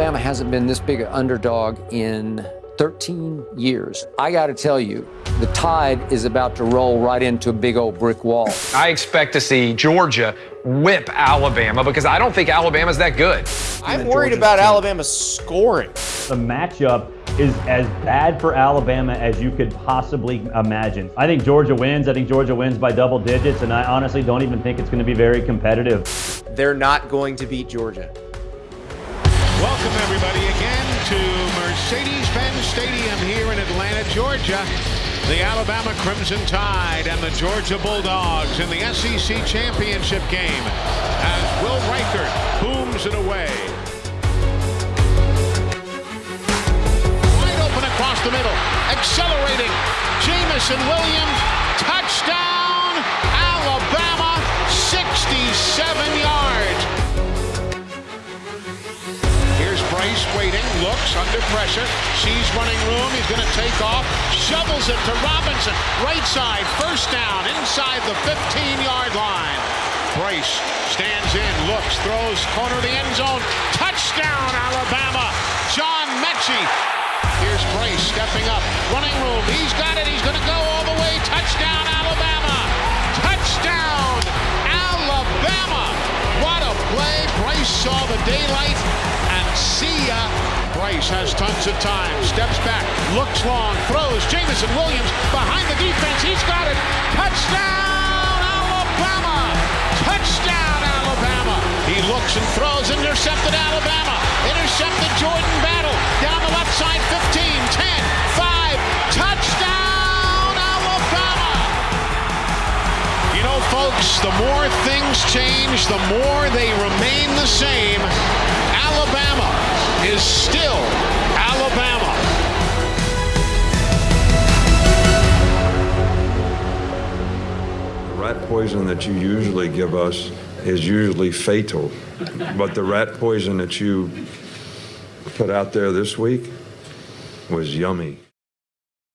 Alabama hasn't been this big an underdog in 13 years. I got to tell you, the tide is about to roll right into a big old brick wall. I expect to see Georgia whip Alabama because I don't think Alabama's that good. I'm worried about Alabama scoring. The matchup is as bad for Alabama as you could possibly imagine. I think Georgia wins. I think Georgia wins by double digits, and I honestly don't even think it's going to be very competitive. They're not going to beat Georgia. Welcome, everybody, again to Mercedes-Benz Stadium here in Atlanta, Georgia. The Alabama Crimson Tide and the Georgia Bulldogs in the SEC Championship game as Will Reichard booms it away. Wide open across the middle, accelerating. Jameson Williams, looks under pressure, sees running room, he's going to take off, shovels it to Robinson, right side, first down, inside the 15-yard line. Bryce stands in, looks, throws, corner of the end zone, touchdown Alabama, John Metchie. Here's Bryce stepping up, running room, he's got it, he's going to go all the way, touchdown Alabama, Bryce saw the daylight and See ya. Bryce has tons of time. Steps back. Looks long. Throws. Jameson Williams behind the defense. He's got it. Touchdown, Alabama. Touchdown, Alabama. He looks and throws. Intercepted Alabama. Folks, the more things change, the more they remain the same. Alabama is still Alabama. The rat poison that you usually give us is usually fatal, but the rat poison that you put out there this week was yummy.